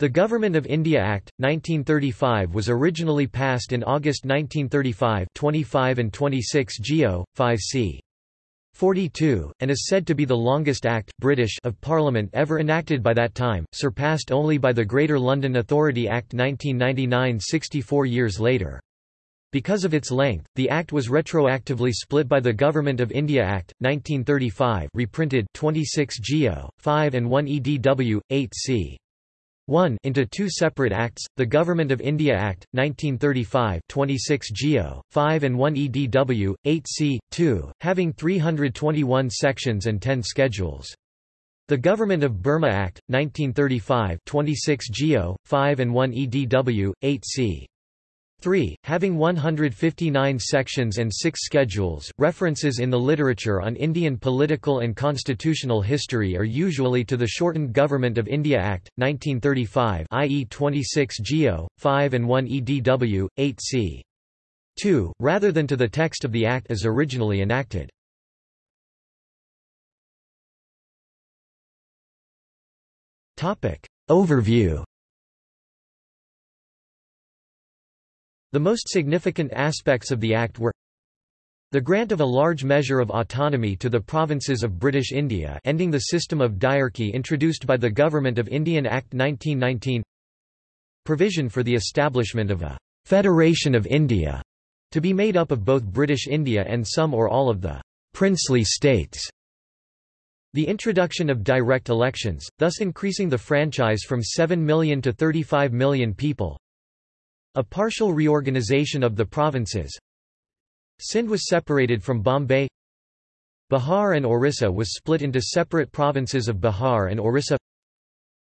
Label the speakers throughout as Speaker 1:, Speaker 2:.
Speaker 1: The Government of India Act, 1935 was originally passed in August 1935 25 and 26 Geo. 5c. 42, and is said to be the longest Act British of Parliament ever enacted by that time, surpassed only by the Greater London Authority Act 1999 64 years later. Because of its length, the Act was retroactively split by the Government of India Act, 1935 reprinted 26 Geo. 5 and 1 EDW, 8 c. 1 into two separate acts, the Government of India Act, 1935 26 Geo. 5 and 1 EDW, 8 c. 2, having 321 sections and 10 schedules. The Government of Burma Act, 1935 26 Geo. 5 and 1 EDW, 8 c. 3, having 159 sections and 6 schedules. References in the literature on Indian political and constitutional history are usually to the shortened Government of India Act, 1935 i.e. 26 Geo. 5 and 1 EDW, 8 c. 2, rather than to the text of the Act as originally enacted. Overview The most significant aspects of the Act were the grant of a large measure of autonomy to the provinces of British India ending the system of diarchy introduced by the Government of Indian Act 1919 provision for the establishment of a «Federation of India» to be made up of both British India and some or all of the «princely states» The introduction of direct elections, thus increasing the franchise from 7 million to 35 million people a partial reorganization of the provinces. Sindh was separated from Bombay. Bihar and Orissa was split into separate provinces of Bihar and Orissa.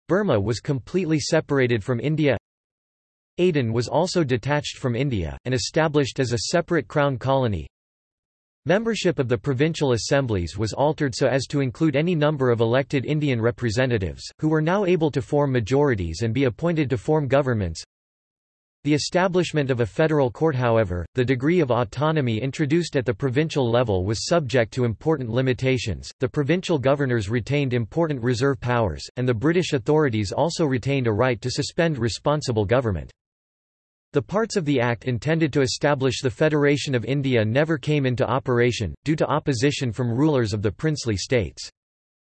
Speaker 1: Burma was completely separated from India. Aden was also detached from India, and established as a separate crown colony. Membership of the provincial assemblies was altered so as to include any number of elected Indian representatives, who were now able to form majorities and be appointed to form governments the establishment of a federal court however, the degree of autonomy introduced at the provincial level was subject to important limitations, the provincial governors retained important reserve powers, and the British authorities also retained a right to suspend responsible government. The parts of the Act intended to establish the Federation of India never came into operation, due to opposition from rulers of the princely states.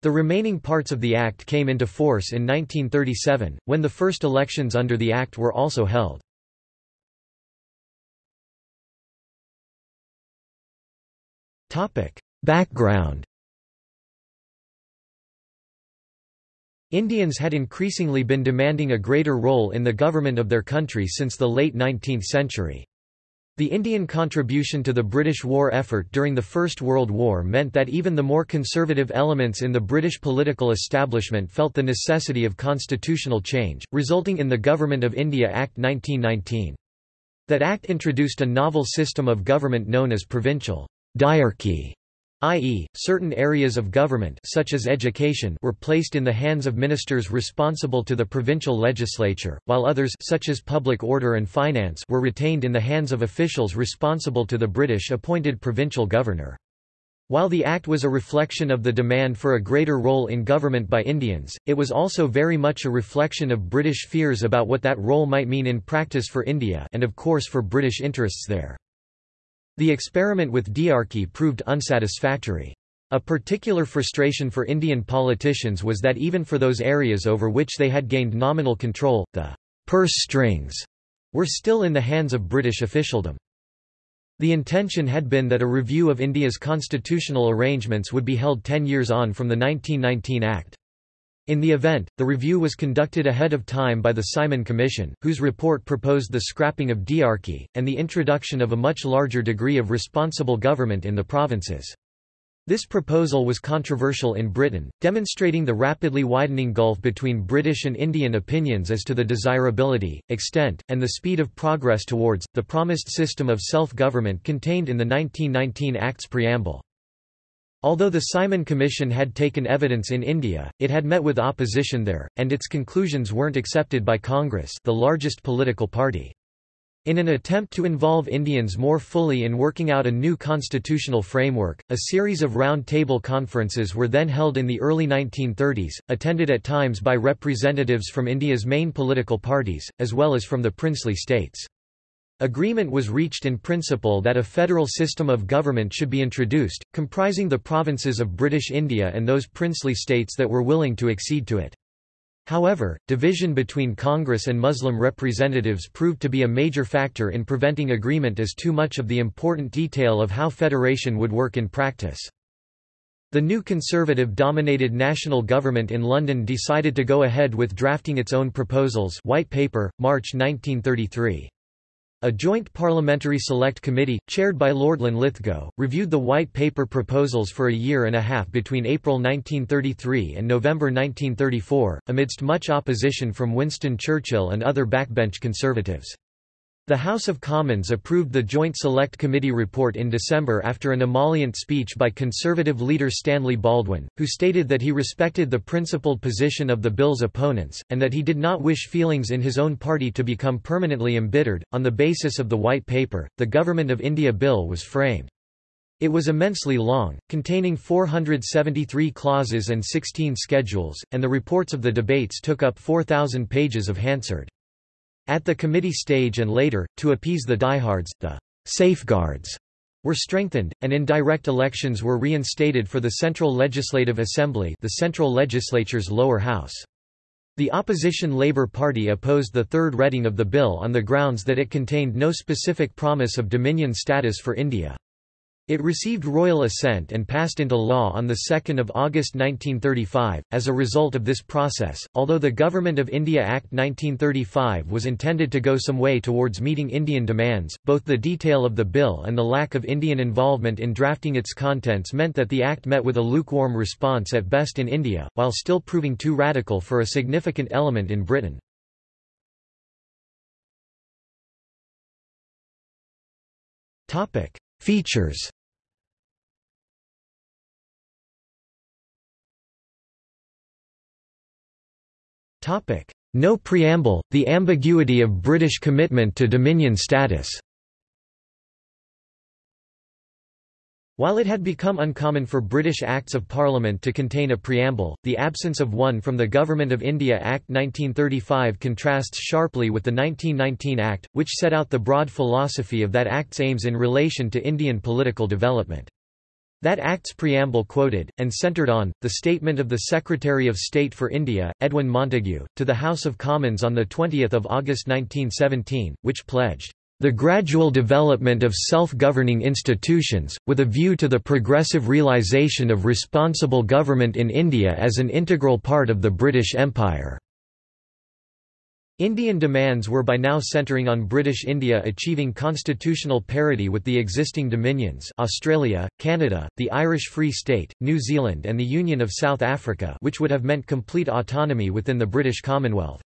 Speaker 1: The remaining parts of the Act came into force in 1937, when the first elections under the Act were also held. Background Indians had increasingly been demanding a greater role in the government of their country since the late 19th century. The Indian contribution to the British war effort during the First World War meant that even the more conservative elements in the British political establishment felt the necessity of constitutional change, resulting in the Government of India Act 1919. That act introduced a novel system of government known as provincial diarchy, i.e., certain areas of government such as education were placed in the hands of ministers responsible to the provincial legislature, while others such as public order and finance were retained in the hands of officials responsible to the British-appointed provincial governor. While the act was a reflection of the demand for a greater role in government by Indians, it was also very much a reflection of British fears about what that role might mean in practice for India and of course for British interests there. The experiment with diarchy proved unsatisfactory. A particular frustration for Indian politicians was that even for those areas over which they had gained nominal control, the purse strings were still in the hands of British officialdom. The intention had been that a review of India's constitutional arrangements would be held ten years on from the 1919 Act. In the event, the review was conducted ahead of time by the Simon Commission, whose report proposed the scrapping of diarchy, and the introduction of a much larger degree of responsible government in the provinces. This proposal was controversial in Britain, demonstrating the rapidly widening gulf between British and Indian opinions as to the desirability, extent, and the speed of progress towards, the promised system of self-government contained in the 1919 Act's preamble. Although the Simon Commission had taken evidence in India, it had met with opposition there, and its conclusions weren't accepted by Congress the largest political party. In an attempt to involve Indians more fully in working out a new constitutional framework, a series of round-table conferences were then held in the early 1930s, attended at times by representatives from India's main political parties, as well as from the princely states. Agreement was reached in principle that a federal system of government should be introduced, comprising the provinces of British India and those princely states that were willing to accede to it. However, division between Congress and Muslim representatives proved to be a major factor in preventing agreement as too much of the important detail of how federation would work in practice. The new Conservative-dominated national government in London decided to go ahead with drafting its own proposals White Paper, March 1933. A joint parliamentary select committee, chaired by Lord Linlithgow, reviewed the White Paper proposals for a year and a half between April 1933 and November 1934, amidst much opposition from Winston Churchill and other backbench Conservatives. The House of Commons approved the Joint Select Committee report in December after an emollient speech by Conservative leader Stanley Baldwin, who stated that he respected the principled position of the bill's opponents, and that he did not wish feelings in his own party to become permanently embittered. On the basis of the White Paper, the Government of India Bill was framed. It was immensely long, containing 473 clauses and 16 schedules, and the reports of the debates took up 4,000 pages of Hansard. At the committee stage and later, to appease the diehards, the safeguards were strengthened, and indirect elections were reinstated for the Central Legislative Assembly the Central Legislature's lower house. The opposition Labour Party opposed the third reading of the bill on the grounds that it contained no specific promise of dominion status for India. It received royal assent and passed into law on 2 August 1935. As a result of this process, although the Government of India Act 1935 was intended to go some way towards meeting Indian demands, both the detail of the bill and the lack of Indian involvement in drafting its contents meant that the Act met with a lukewarm response at best in India, while still proving too radical for a significant element in Britain. Features No preamble, the ambiguity of British commitment to Dominion status While it had become uncommon for British Acts of Parliament to contain a preamble, the absence of one from the Government of India Act 1935 contrasts sharply with the 1919 Act, which set out the broad philosophy of that Act's aims in relation to Indian political development. That Act's preamble quoted, and centred on, the statement of the Secretary of State for India, Edwin Montagu, to the House of Commons on 20 August 1917, which pledged, "...the gradual development of self-governing institutions, with a view to the progressive realisation of responsible government in India as an integral part of the British Empire." Indian demands were by now centering on British India achieving constitutional parity with the existing dominions Australia, Canada, the Irish Free State, New Zealand and the Union of South Africa which would have meant complete autonomy within the British Commonwealth.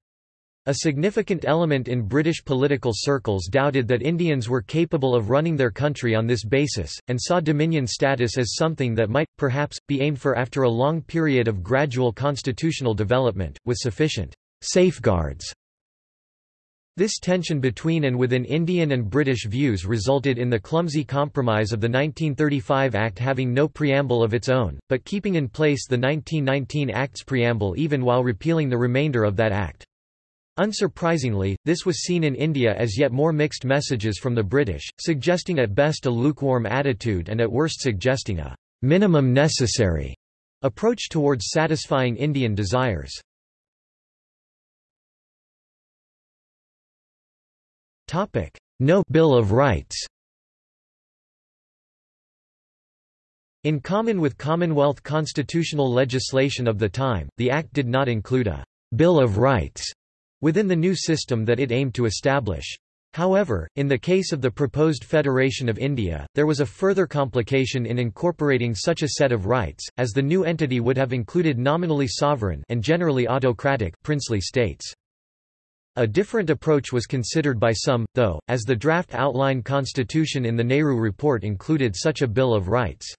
Speaker 1: A significant element in British political circles doubted that Indians were capable of running their country on this basis, and saw dominion status as something that might, perhaps, be aimed for after a long period of gradual constitutional development, with sufficient safeguards this tension between and within Indian and British views resulted in the clumsy compromise of the 1935 Act having no preamble of its own, but keeping in place the 1919 Act's preamble even while repealing the remainder of that Act. Unsurprisingly, this was seen in India as yet more mixed messages from the British, suggesting at best a lukewarm attitude and at worst suggesting a minimum necessary approach towards satisfying Indian desires. No Bill of Rights In common with Commonwealth constitutional legislation of the time, the Act did not include a «Bill of Rights» within the new system that it aimed to establish. However, in the case of the proposed Federation of India, there was a further complication in incorporating such a set of rights, as the new entity would have included nominally sovereign and generally autocratic princely states. A different approach was considered by some, though, as the draft outline constitution in the Nehru Report included such a Bill of Rights.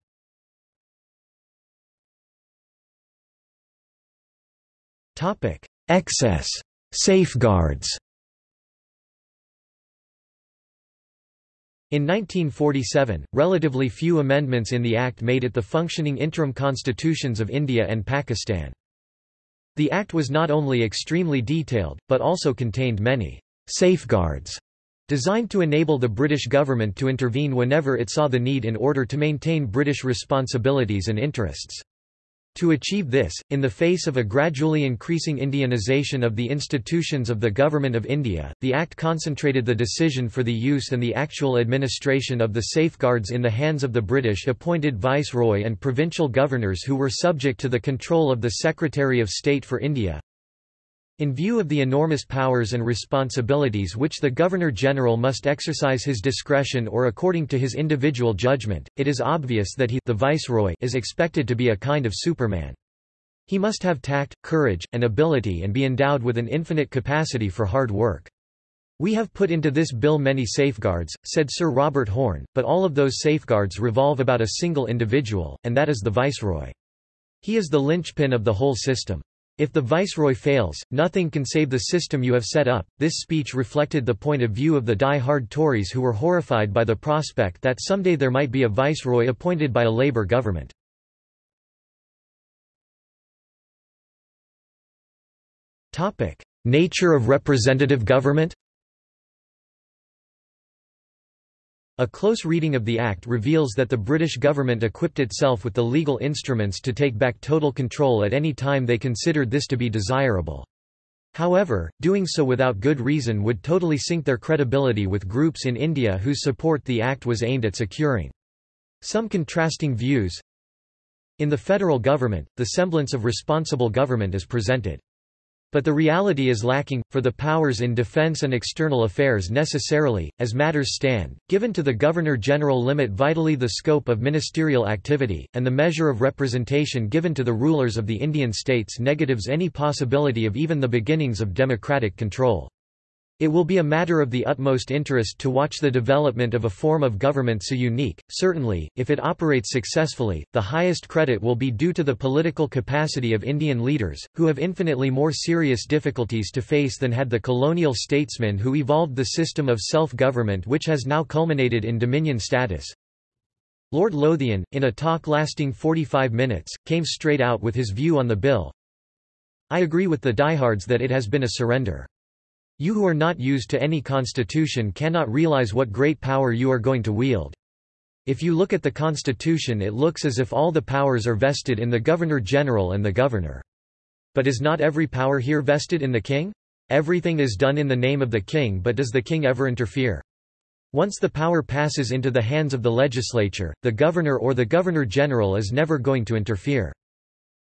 Speaker 1: Excess safeguards In 1947, relatively few amendments in the Act made it the functioning interim constitutions of India and Pakistan. The Act was not only extremely detailed, but also contained many safeguards designed to enable the British government to intervene whenever it saw the need in order to maintain British responsibilities and interests. To achieve this, in the face of a gradually increasing Indianization of the institutions of the Government of India, the Act concentrated the decision for the use and the actual administration of the safeguards in the hands of the British appointed Viceroy and provincial governors who were subject to the control of the Secretary of State for India. In view of the enormous powers and responsibilities which the Governor-General must exercise his discretion or according to his individual judgment, it is obvious that he the Viceroy is expected to be a kind of Superman. He must have tact, courage, and ability and be endowed with an infinite capacity for hard work. We have put into this bill many safeguards, said Sir Robert Horne, but all of those safeguards revolve about a single individual, and that is the Viceroy. He is the linchpin of the whole system. If the viceroy fails, nothing can save the system you have set up. This speech reflected the point of view of the die-hard Tories who were horrified by the prospect that someday there might be a viceroy appointed by a Labour government. Nature of representative government. A close reading of the Act reveals that the British government equipped itself with the legal instruments to take back total control at any time they considered this to be desirable. However, doing so without good reason would totally sink their credibility with groups in India whose support the Act was aimed at securing. Some contrasting views In the federal government, the semblance of responsible government is presented. But the reality is lacking, for the powers in defense and external affairs necessarily, as matters stand, given to the Governor-General limit vitally the scope of ministerial activity, and the measure of representation given to the rulers of the Indian states negatives any possibility of even the beginnings of democratic control. It will be a matter of the utmost interest to watch the development of a form of government so unique. Certainly, if it operates successfully, the highest credit will be due to the political capacity of Indian leaders, who have infinitely more serious difficulties to face than had the colonial statesmen who evolved the system of self-government which has now culminated in dominion status. Lord Lothian, in a talk lasting 45 minutes, came straight out with his view on the bill. I agree with the diehards that it has been a surrender. You who are not used to any constitution cannot realize what great power you are going to wield. If you look at the constitution it looks as if all the powers are vested in the Governor-General and the Governor. But is not every power here vested in the king? Everything is done in the name of the king but does the king ever interfere? Once the power passes into the hands of the legislature, the governor or the governor-general is never going to interfere.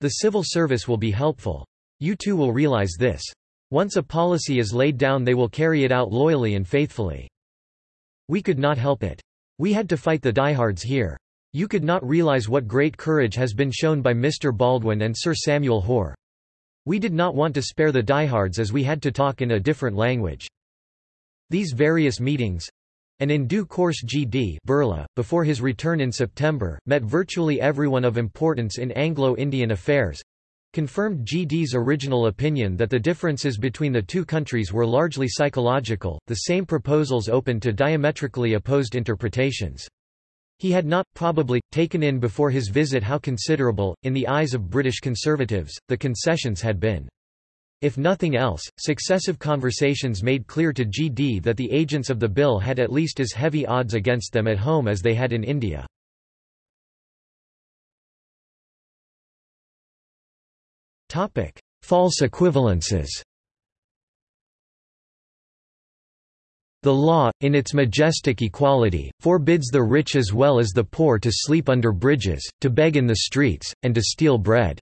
Speaker 1: The civil service will be helpful. You too will realize this. Once a policy is laid down they will carry it out loyally and faithfully. We could not help it. We had to fight the diehards here. You could not realize what great courage has been shown by Mr. Baldwin and Sir Samuel Hoare. We did not want to spare the diehards as we had to talk in a different language. These various meetings, and in due course G.D. Birla, before his return in September, met virtually everyone of importance in Anglo-Indian affairs, confirmed GD's original opinion that the differences between the two countries were largely psychological, the same proposals open to diametrically opposed interpretations. He had not, probably, taken in before his visit how considerable, in the eyes of British conservatives, the concessions had been. If nothing else, successive conversations made clear to GD that the agents of the bill had at least as heavy odds against them at home as they had in India. Topic: False equivalences. The law, in its majestic equality, forbids the rich as well as the poor to sleep under bridges, to beg in the streets, and to steal bread.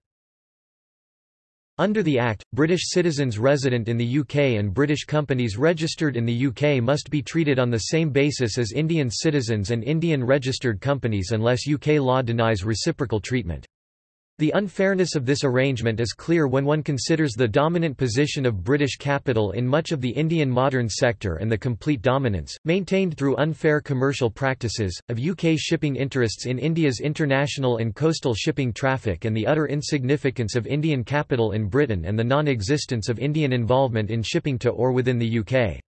Speaker 1: Under the Act, British citizens resident in the UK and British companies registered in the UK must be treated on the same basis as Indian citizens and Indian registered companies unless UK law denies reciprocal treatment. The unfairness of this arrangement is clear when one considers the dominant position of British capital in much of the Indian modern sector and the complete dominance, maintained through unfair commercial practices, of UK shipping interests in India's international and coastal shipping traffic and the utter insignificance of Indian capital in Britain and the non-existence of Indian involvement in shipping to or within the UK.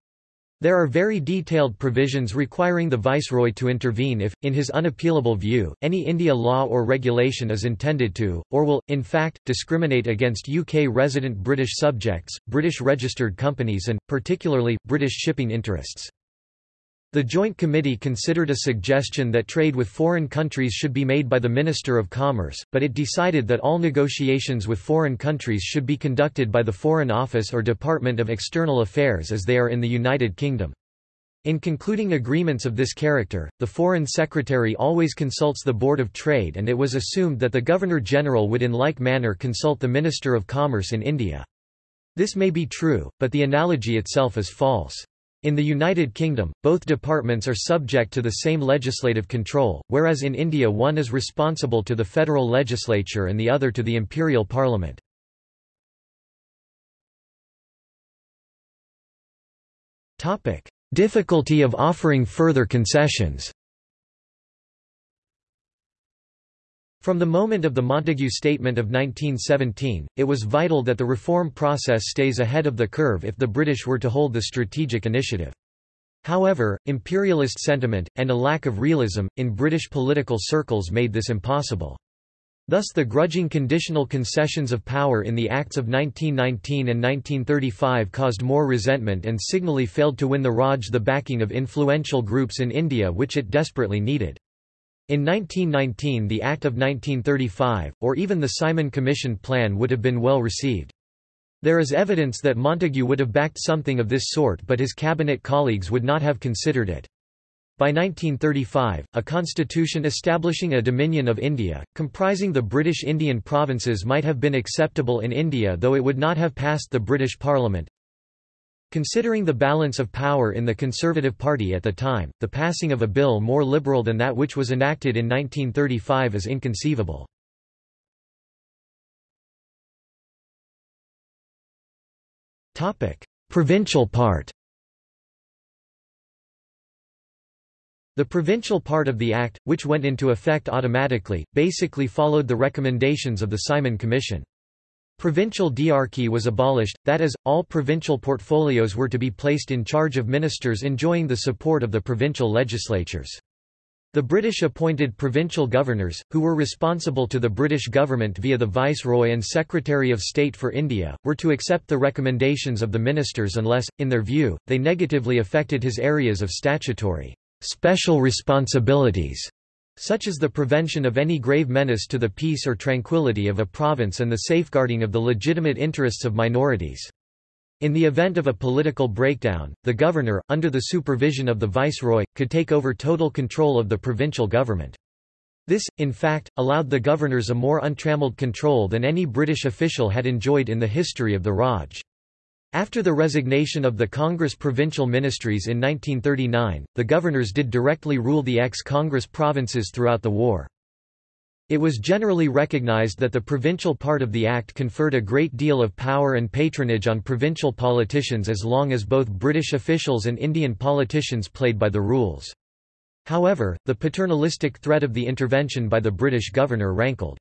Speaker 1: There are very detailed provisions requiring the Viceroy to intervene if, in his unappealable view, any India law or regulation is intended to, or will, in fact, discriminate against UK resident British subjects, British registered companies and, particularly, British shipping interests. The Joint Committee considered a suggestion that trade with foreign countries should be made by the Minister of Commerce, but it decided that all negotiations with foreign countries should be conducted by the Foreign Office or Department of External Affairs as they are in the United Kingdom. In concluding agreements of this character, the Foreign Secretary always consults the Board of Trade and it was assumed that the Governor-General would in like manner consult the Minister of Commerce in India. This may be true, but the analogy itself is false. In the United Kingdom, both departments are subject to the same legislative control, whereas in India one is responsible to the federal legislature and the other to the imperial parliament. Difficulty of offering further concessions From the moment of the Montagu Statement of 1917, it was vital that the reform process stays ahead of the curve if the British were to hold the strategic initiative. However, imperialist sentiment, and a lack of realism, in British political circles made this impossible. Thus the grudging conditional concessions of power in the Acts of 1919 and 1935 caused more resentment and signally failed to win the Raj the backing of influential groups in India which it desperately needed. In 1919 the Act of 1935, or even the Simon Commission plan would have been well received. There is evidence that Montagu would have backed something of this sort but his cabinet colleagues would not have considered it. By 1935, a constitution establishing a Dominion of India, comprising the British Indian provinces might have been acceptable in India though it would not have passed the British Parliament. Considering the balance of power in the Conservative Party at the time, the passing of a bill more liberal than that which was enacted in 1935 is inconceivable. Provincial part The provincial part of the Act, which went into effect automatically, basically followed the recommendations of the Simon Commission. Provincial diarchy was abolished, that is, all provincial portfolios were to be placed in charge of ministers enjoying the support of the provincial legislatures. The British appointed provincial governors, who were responsible to the British government via the Viceroy and Secretary of State for India, were to accept the recommendations of the ministers unless, in their view, they negatively affected his areas of statutory special responsibilities such as the prevention of any grave menace to the peace or tranquility of a province and the safeguarding of the legitimate interests of minorities. In the event of a political breakdown, the governor, under the supervision of the viceroy, could take over total control of the provincial government. This, in fact, allowed the governors a more untrammeled control than any British official had enjoyed in the history of the Raj. After the resignation of the Congress provincial ministries in 1939, the governors did directly rule the ex-Congress provinces throughout the war. It was generally recognized that the provincial part of the Act conferred a great deal of power and patronage on provincial politicians as long as both British officials and Indian politicians played by the rules. However, the paternalistic threat of the intervention by the British governor rankled.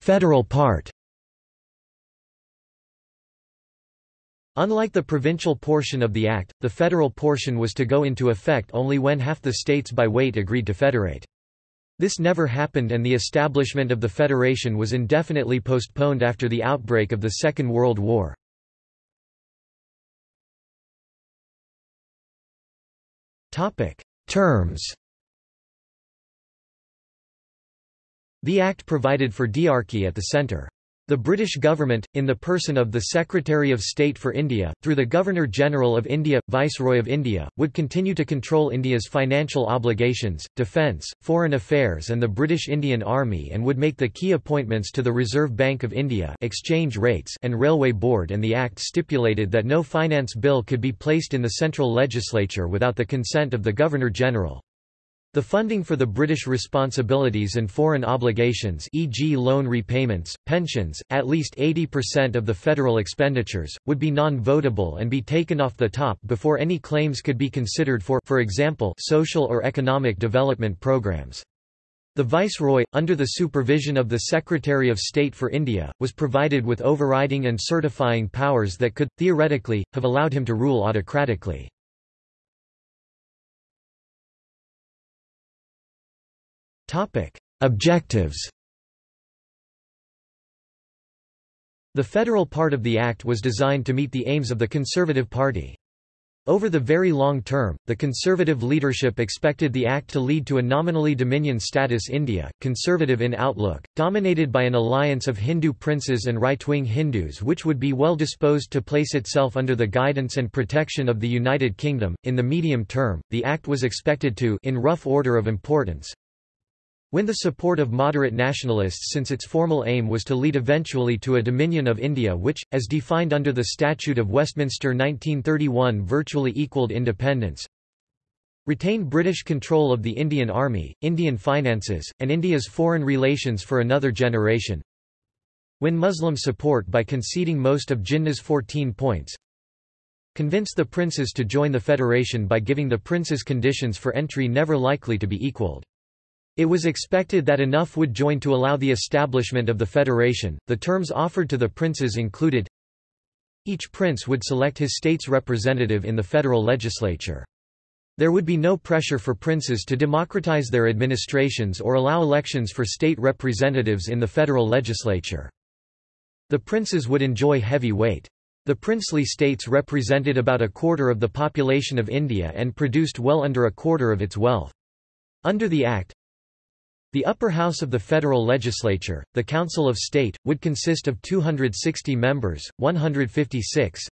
Speaker 1: Federal part Unlike the provincial portion of the Act, the federal portion was to go into effect only when half the states by weight agreed to federate. This never happened and the establishment of the federation was indefinitely postponed after the outbreak of the Second World War. Terms The Act provided for diarchy at the centre. The British government, in the person of the Secretary of State for India, through the Governor-General of India, Viceroy of India, would continue to control India's financial obligations, defence, foreign affairs and the British Indian Army and would make the key appointments to the Reserve Bank of India exchange rates and Railway Board and the Act stipulated that no finance bill could be placed in the central legislature without the consent of the Governor-General. The funding for the British responsibilities and foreign obligations e.g. loan repayments, pensions, at least 80% of the federal expenditures, would be non-votable and be taken off the top before any claims could be considered for for example social or economic development programs. The Viceroy, under the supervision of the Secretary of State for India, was provided with overriding and certifying powers that could, theoretically, have allowed him to rule autocratically. Objectives The federal part of the Act was designed to meet the aims of the Conservative Party. Over the very long term, the conservative leadership expected the act to lead to a nominally dominion status India, conservative in outlook, dominated by an alliance of Hindu princes and right-wing Hindus which would be well disposed to place itself under the guidance and protection of the United Kingdom. In the medium term, the act was expected to in rough order of importance win the support of moderate nationalists since its formal aim was to lead eventually to a Dominion of India which, as defined under the Statute of Westminster 1931 virtually equalled independence. Retain British control of the Indian Army, Indian finances, and India's foreign relations for another generation. Win Muslim support by conceding most of Jinnah's 14 points. Convince the princes to join the federation by giving the princes conditions for entry never likely to be equalled. It was expected that enough would join to allow the establishment of the federation. The terms offered to the princes included each prince would select his state's representative in the federal legislature. There would be no pressure for princes to democratize their administrations or allow elections for state representatives in the federal legislature. The princes would enjoy heavy weight. The princely states represented about a quarter of the population of India and produced well under a quarter of its wealth. Under the Act, the upper house of the federal legislature, the Council of State, would consist of 260 members, 156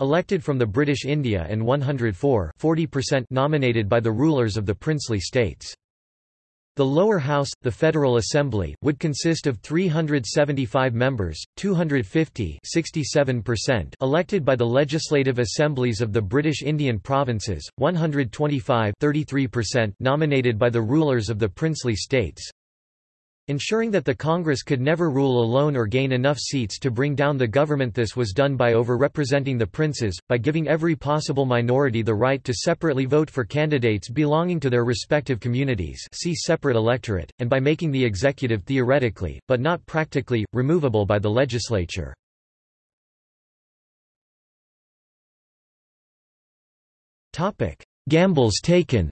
Speaker 1: elected from the British India and 104 nominated by the rulers of the princely states. The lower house, the Federal Assembly, would consist of 375 members, 250 elected by the legislative assemblies of the British Indian provinces, 125 nominated by the rulers of the princely states, ensuring that the Congress could never rule alone or gain enough seats to bring down the government. This was done by over-representing the princes, by giving every possible minority the right to separately vote for candidates belonging to their respective communities see separate electorate, and by making the executive theoretically, but not practically, removable by the legislature. Gambles taken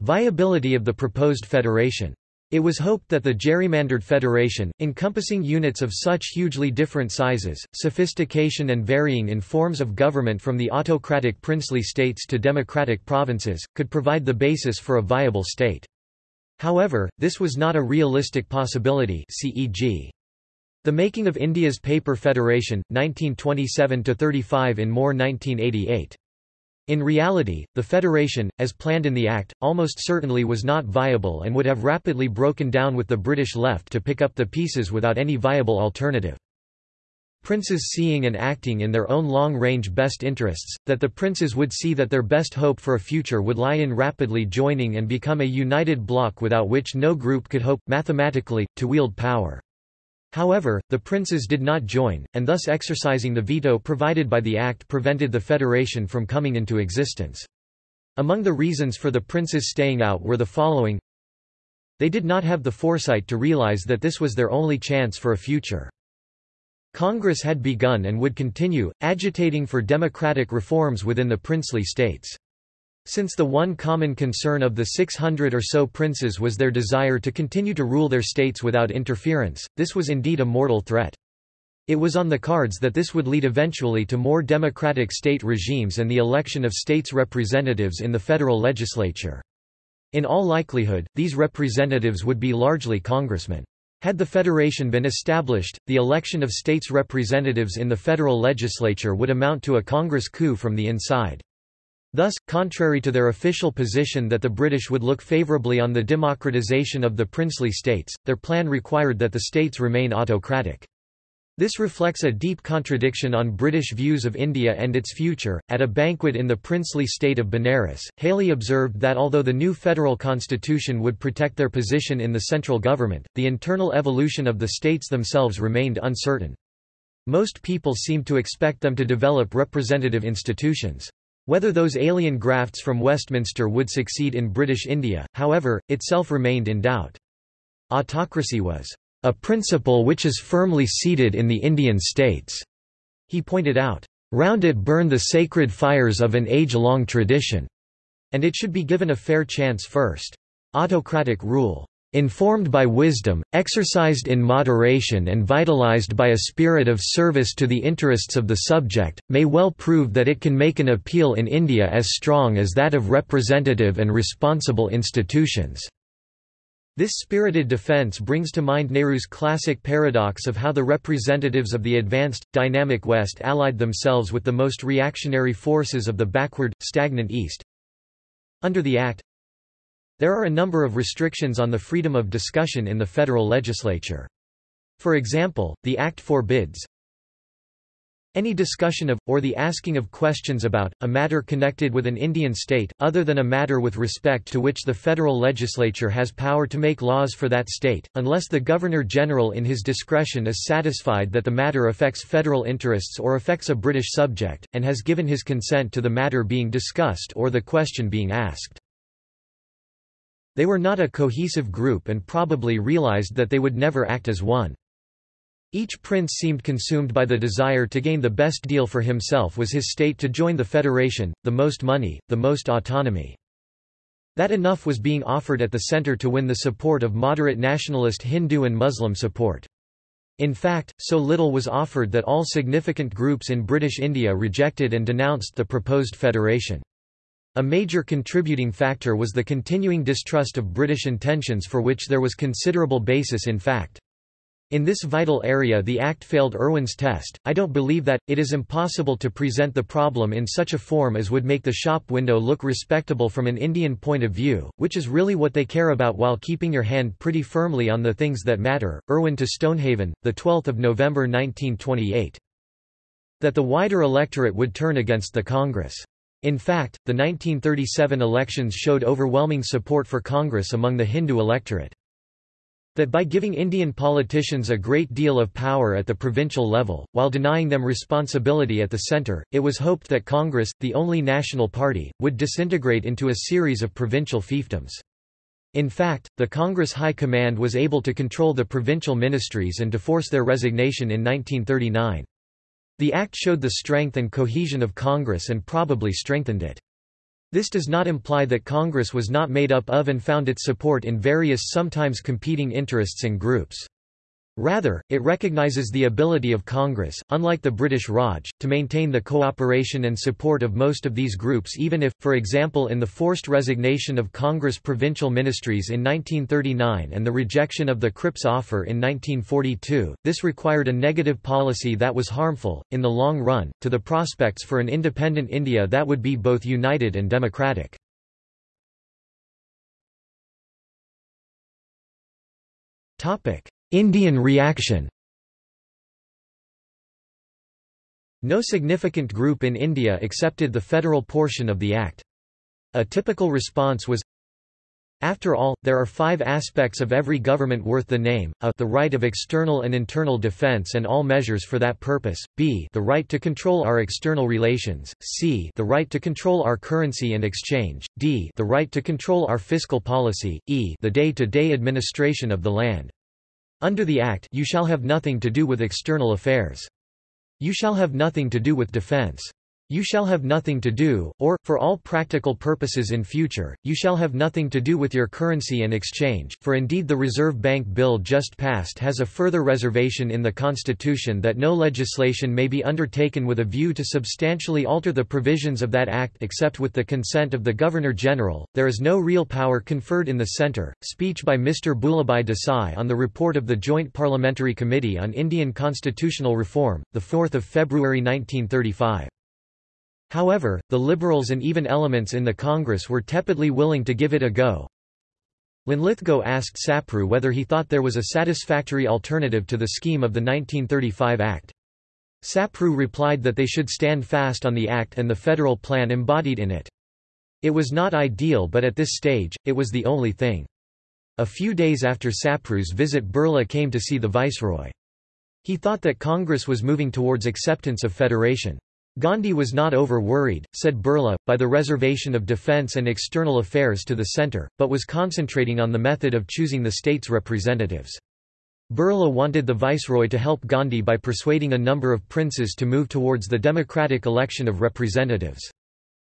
Speaker 1: Viability of the proposed federation. It was hoped that the gerrymandered federation, encompassing units of such hugely different sizes, sophistication and varying in forms of government from the autocratic princely states to democratic provinces, could provide the basis for a viable state. However, this was not a realistic possibility CEG. The Making of India's Paper Federation, 1927–35 in Moore 1988. In reality, the federation, as planned in the Act, almost certainly was not viable and would have rapidly broken down with the British left to pick up the pieces without any viable alternative. Princes seeing and acting in their own long-range best interests, that the princes would see that their best hope for a future would lie in rapidly joining and become a united bloc without which no group could hope, mathematically, to wield power. However, the princes did not join, and thus exercising the veto provided by the Act prevented the federation from coming into existence. Among the reasons for the princes staying out were the following They did not have the foresight to realize that this was their only chance for a future. Congress had begun and would continue, agitating for democratic reforms within the princely states. Since the one common concern of the 600 or so princes was their desire to continue to rule their states without interference, this was indeed a mortal threat. It was on the cards that this would lead eventually to more democratic state regimes and the election of states' representatives in the federal legislature. In all likelihood, these representatives would be largely congressmen. Had the federation been established, the election of states' representatives in the federal legislature would amount to a Congress coup from the inside. Thus, contrary to their official position that the British would look favourably on the democratisation of the princely states, their plan required that the states remain autocratic. This reflects a deep contradiction on British views of India and its future. At a banquet in the princely state of Benares, Hailey observed that although the new federal constitution would protect their position in the central government, the internal evolution of the states themselves remained uncertain. Most people seemed to expect them to develop representative institutions. Whether those alien grafts from Westminster would succeed in British India, however, itself remained in doubt. Autocracy was a principle which is firmly seated in the Indian states, he pointed out. Round it burn the sacred fires of an age-long tradition, and it should be given a fair chance first. Autocratic rule informed by wisdom, exercised in moderation and vitalized by a spirit of service to the interests of the subject, may well prove that it can make an appeal in India as strong as that of representative and responsible institutions." This spirited defense brings to mind Nehru's classic paradox of how the representatives of the advanced, dynamic West allied themselves with the most reactionary forces of the backward, stagnant East. Under the Act, there are a number of restrictions on the freedom of discussion in the federal legislature. For example, the Act forbids any discussion of, or the asking of questions about, a matter connected with an Indian state, other than a matter with respect to which the federal legislature has power to make laws for that state, unless the Governor-General in his discretion is satisfied that the matter affects federal interests or affects a British subject, and has given his consent to the matter being discussed or the question being asked. They were not a cohesive group and probably realized that they would never act as one. Each prince seemed consumed by the desire to gain the best deal for himself was his state to join the federation, the most money, the most autonomy. That enough was being offered at the centre to win the support of moderate nationalist Hindu and Muslim support. In fact, so little was offered that all significant groups in British India rejected and denounced the proposed federation. A major contributing factor was the continuing distrust of British intentions for which there was considerable basis in fact. In this vital area the Act failed Irwin's test. I don't believe that, it is impossible to present the problem in such a form as would make the shop window look respectable from an Indian point of view, which is really what they care about while keeping your hand pretty firmly on the things that matter. Irwin to Stonehaven, 12 November 1928. That the wider electorate would turn against the Congress. In fact, the 1937 elections showed overwhelming support for Congress among the Hindu electorate. That by giving Indian politicians a great deal of power at the provincial level, while denying them responsibility at the centre, it was hoped that Congress, the only national party, would disintegrate into a series of provincial fiefdoms. In fact, the Congress High Command was able to control the provincial ministries and to force their resignation in 1939. The act showed the strength and cohesion of Congress and probably strengthened it. This does not imply that Congress was not made up of and found its support in various sometimes competing interests and groups. Rather, it recognizes the ability of Congress, unlike the British Raj, to maintain the cooperation and support of most of these groups even if, for example in the forced resignation of Congress provincial ministries in 1939 and the rejection of the Cripps offer in 1942, this required a negative policy that was harmful, in the long run, to the prospects for an independent India that would be both united and democratic. Topic. Indian reaction No significant group in India accepted the federal portion of the Act. A typical response was, after all, there are five aspects of every government worth the name, a the right of external and internal defence and all measures for that purpose, b the right to control our external relations, c the right to control our currency and exchange, d the right to control our fiscal policy, e the day-to-day -day administration of the land. Under the Act you shall have nothing to do with external affairs. You shall have nothing to do with defense. You shall have nothing to do, or, for all practical purposes in future, you shall have nothing to do with your currency and exchange, for indeed the Reserve Bank Bill just passed has a further reservation in the Constitution that no legislation may be undertaken with a view to substantially alter the provisions of that Act except with the consent of the Governor-General. There is no real power conferred in the centre. Speech by Mr. Bhulabhai Desai on the report of the Joint Parliamentary Committee on Indian Constitutional Reform, 4 February 1935. However, the Liberals and even elements in the Congress were tepidly willing to give it a go. When Linlithgow asked Sapru whether he thought there was a satisfactory alternative to the scheme of the 1935 Act. Sapru replied that they should stand fast on the Act and the federal plan embodied in it. It was not ideal but at this stage, it was the only thing. A few days after Sapru's visit Birla came to see the viceroy. He thought that Congress was moving towards acceptance of federation. Gandhi was not over-worried, said Birla, by the reservation of defence and external affairs to the centre, but was concentrating on the method of choosing the state's representatives. Birla wanted the viceroy to help Gandhi by persuading a number of princes to move towards the democratic election of representatives.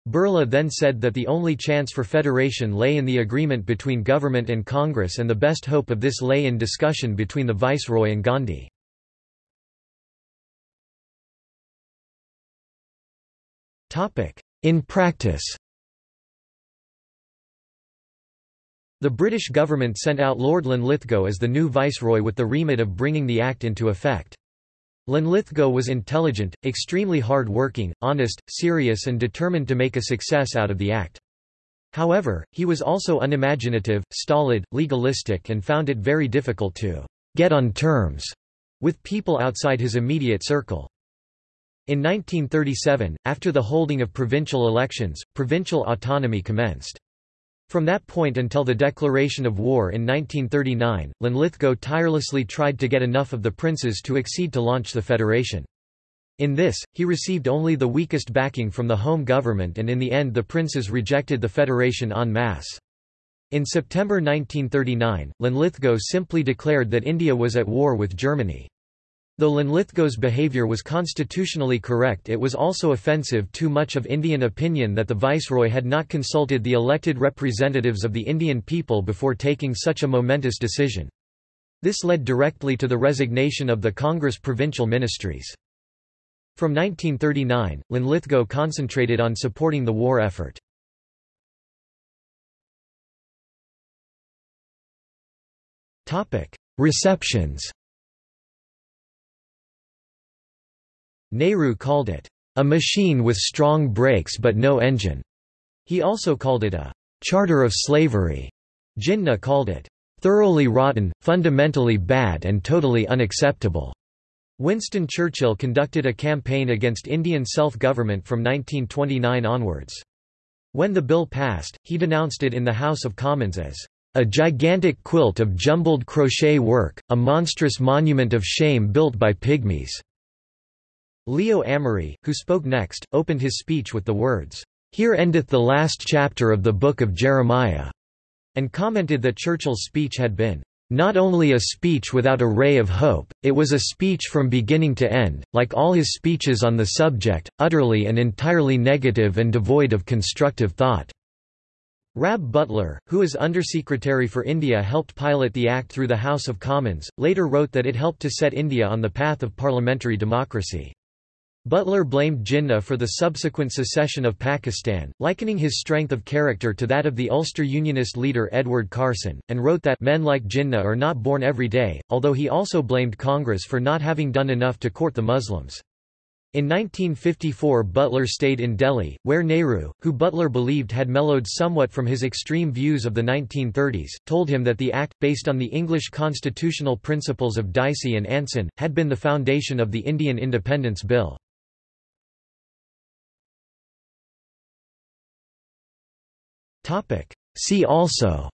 Speaker 1: Birla then said that the only chance for federation lay in the agreement between government and Congress and the best hope of this lay in discussion between the viceroy and Gandhi. In practice The British government sent out Lord Linlithgow as the new viceroy with the remit of bringing the Act into effect. Linlithgow was intelligent, extremely hard-working, honest, serious and determined to make a success out of the Act. However, he was also unimaginative, stolid, legalistic and found it very difficult to «get on terms» with people outside his immediate circle. In 1937, after the holding of provincial elections, provincial autonomy commenced. From that point until the declaration of war in 1939, Linlithgow tirelessly tried to get enough of the princes to accede to launch the federation. In this, he received only the weakest backing from the home government and in the end the princes rejected the federation en masse. In September 1939, Linlithgow simply declared that India was at war with Germany. Though Linlithgow's behaviour was constitutionally correct it was also offensive to much of Indian opinion that the viceroy had not consulted the elected representatives of the Indian people before taking such a momentous decision. This led directly to the resignation of the Congress provincial ministries. From 1939, Linlithgow concentrated on supporting the war effort. Receptions Nehru called it, "...a machine with strong brakes but no engine." He also called it a "...charter of slavery." Jinnah called it, "...thoroughly rotten, fundamentally bad and totally unacceptable." Winston Churchill conducted a campaign against Indian self-government from 1929 onwards. When the bill passed, he denounced it in the House of Commons as a gigantic quilt of jumbled crochet work, a monstrous monument of shame built by pygmies. Leo Amery, who spoke next, opened his speech with the words, "'Here endeth the last chapter of the book of Jeremiah'", and commented that Churchill's speech had been, "'not only a speech without a ray of hope, it was a speech from beginning to end, like all his speeches on the subject, utterly and entirely negative and devoid of constructive thought." Rab Butler, who as Undersecretary for India helped pilot the Act through the House of Commons, later wrote that it helped to set India on the path of parliamentary democracy. Butler blamed Jinnah for the subsequent secession of Pakistan, likening his strength of character to that of the Ulster Unionist leader Edward Carson, and wrote that men like Jinnah are not born every day, although he also blamed Congress for not having done enough to court the Muslims. In 1954 Butler stayed in Delhi, where Nehru, who Butler believed had mellowed somewhat from his extreme views of the 1930s, told him that the Act, based on the English constitutional principles of Dicey and Anson, had been the foundation of the Indian Independence Bill. See also.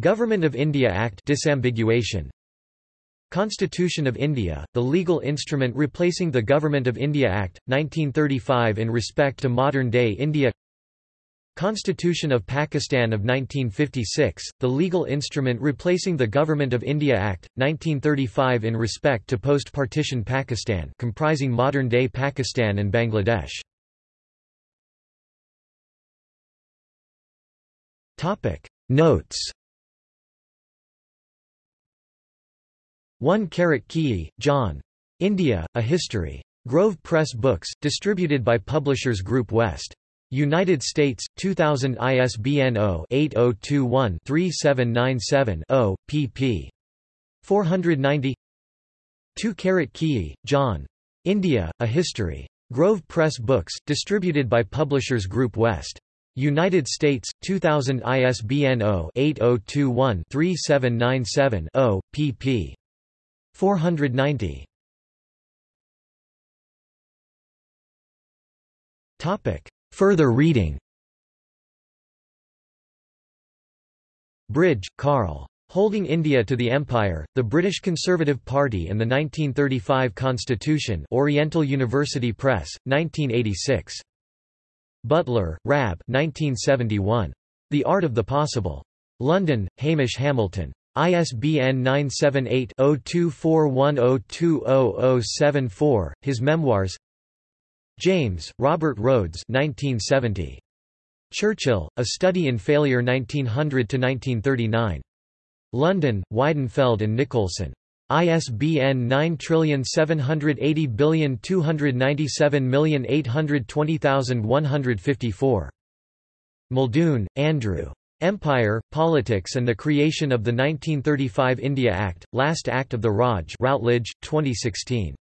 Speaker 1: Government of India Act disambiguation. Constitution of India, the legal instrument replacing the Government of India Act, 1935 in respect to modern-day India. Constitution of Pakistan of 1956, the legal instrument replacing the Government of India Act, 1935 in respect to post-partition Pakistan comprising modern-day Pakistan and Bangladesh Topic Notes 1 Karat Keay, John. India, A History. Grove Press Books, distributed by Publishers Group West. United States, 2000 ISBN 0-8021-3797-0, pp. 490 2 Karat Keay, John. India, A History. Grove Press Books, distributed by Publishers Group West. United States, 2000 ISBN 0-8021-3797-0, pp. 490. Further reading Bridge, Carl. Holding India to the Empire, the British Conservative Party and the 1935 Constitution Oriental University Press, 1986. Butler, Rab 1971. The Art of the Possible. London, Hamish Hamilton. ISBN 978-0241020074, His Memoirs James, Robert Rhodes 1970. Churchill, A Study in Failure 1900–1939. London, Weidenfeld and Nicolson. ISBN 9780297820154. Muldoon, Andrew. Empire, Politics and the Creation of the 1935 India Act, Last Act of the Raj Routledge, 2016.